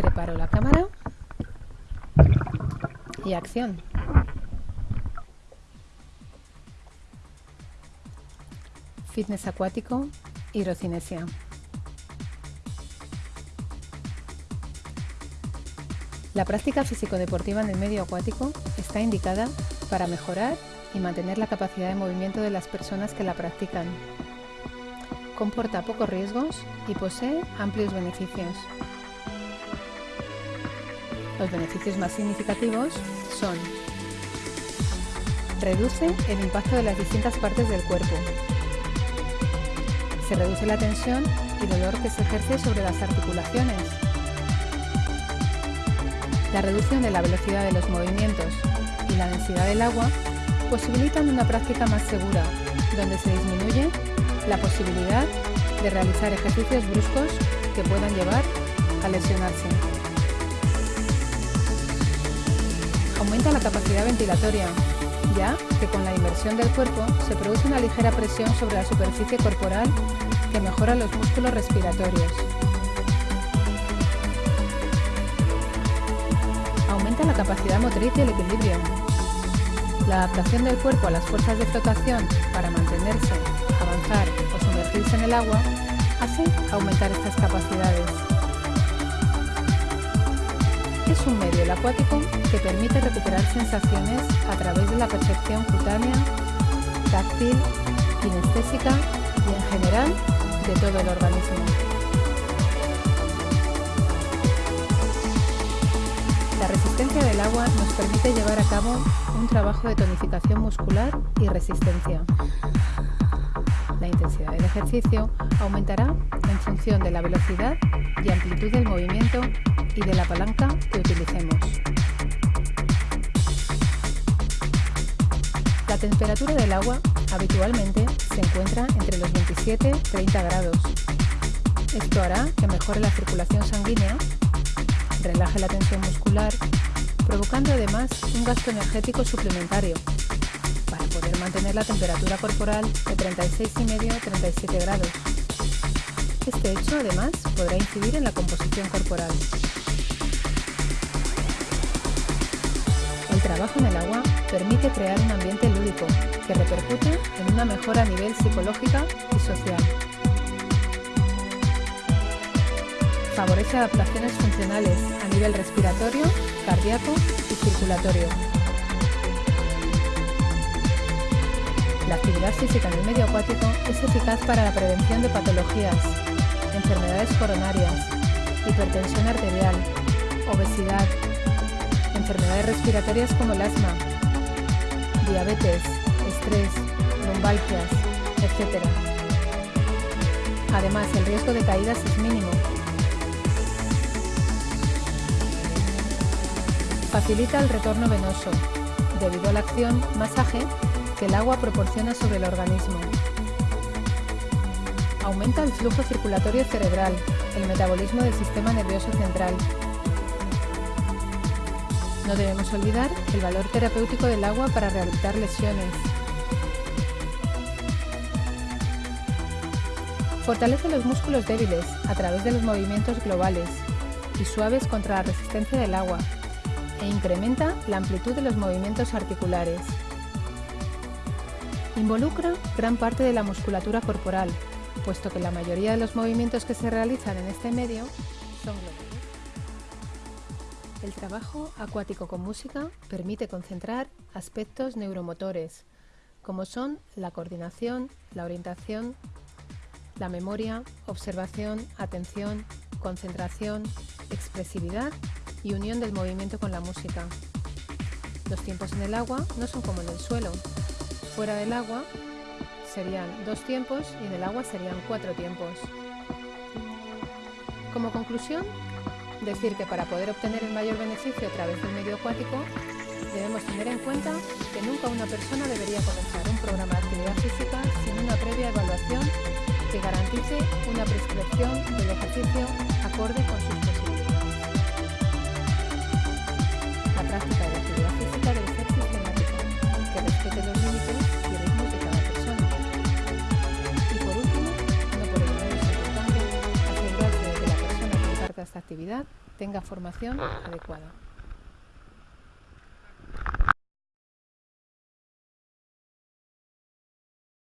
Preparo la cámara y acción. Fitness acuático, hidrocinesia. La práctica físico-deportiva en el medio acuático está indicada para mejorar y mantener la capacidad de movimiento de las personas que la practican. Comporta pocos riesgos y posee amplios beneficios. Los beneficios más significativos son Reduce el impacto de las distintas partes del cuerpo. Se reduce la tensión y dolor que se ejerce sobre las articulaciones. La reducción de la velocidad de los movimientos y la densidad del agua posibilitan una práctica más segura, donde se disminuye la posibilidad de realizar ejercicios bruscos que puedan llevar a lesionarse. Aumenta la capacidad ventilatoria, ya que con la inmersión del cuerpo se produce una ligera presión sobre la superficie corporal que mejora los músculos respiratorios. Aumenta la capacidad motriz y el equilibrio. La adaptación del cuerpo a las fuerzas de flotación para mantenerse, avanzar o sumergirse en el agua hace aumentar estas capacidades. Es un medio el acuático que permite recuperar sensaciones a través de la percepción cutánea, táctil, kinestésica y en general de todo el organismo. La resistencia del agua nos permite llevar a cabo un trabajo de tonificación muscular y resistencia. La intensidad del ejercicio aumentará en función de la velocidad y amplitud del movimiento y de la palanca que utilicemos. La temperatura del agua habitualmente se encuentra entre los 27 y 30 grados. Esto hará que mejore la circulación sanguínea, relaje la tensión muscular, provocando además un gasto energético suplementario para poder mantener la temperatura corporal de 36,5-37 grados. Este hecho además podrá incidir en la composición corporal. El trabajo en el agua permite crear un ambiente lúdico que repercute en una mejora a nivel psicológica y social. Favorece adaptaciones funcionales a nivel respiratorio, cardíaco y circulatorio. La actividad física en el medio acuático es eficaz para la prevención de patologías, enfermedades coronarias, hipertensión arterial, obesidad, enfermedades respiratorias como el asma, diabetes, estrés, lumbalgias, etc. Además, el riesgo de caídas es mínimo. Facilita el retorno venoso, debido a la acción masaje que el agua proporciona sobre el organismo. Aumenta el flujo circulatorio cerebral, el metabolismo del sistema nervioso central. No debemos olvidar el valor terapéutico del agua para rehabilitar lesiones. Fortalece los músculos débiles a través de los movimientos globales y suaves contra la resistencia del agua e incrementa la amplitud de los movimientos articulares. Involucra gran parte de la musculatura corporal, puesto que la mayoría de los movimientos que se realizan en este medio son globales. El trabajo acuático con música permite concentrar aspectos neuromotores, como son la coordinación, la orientación, la memoria, observación, atención, concentración, expresividad y unión del movimiento con la música. Los tiempos en el agua no son como en el suelo, Fuera del agua serían dos tiempos y en el agua serían cuatro tiempos. Como conclusión, decir que para poder obtener el mayor beneficio a través del medio acuático, debemos tener en cuenta que nunca una persona debería comenzar un programa de actividad física sin una previa evaluación que garantice una prescripción del ejercicio acorde con sus posibilidades. La práctica actividad tenga formación adecuada.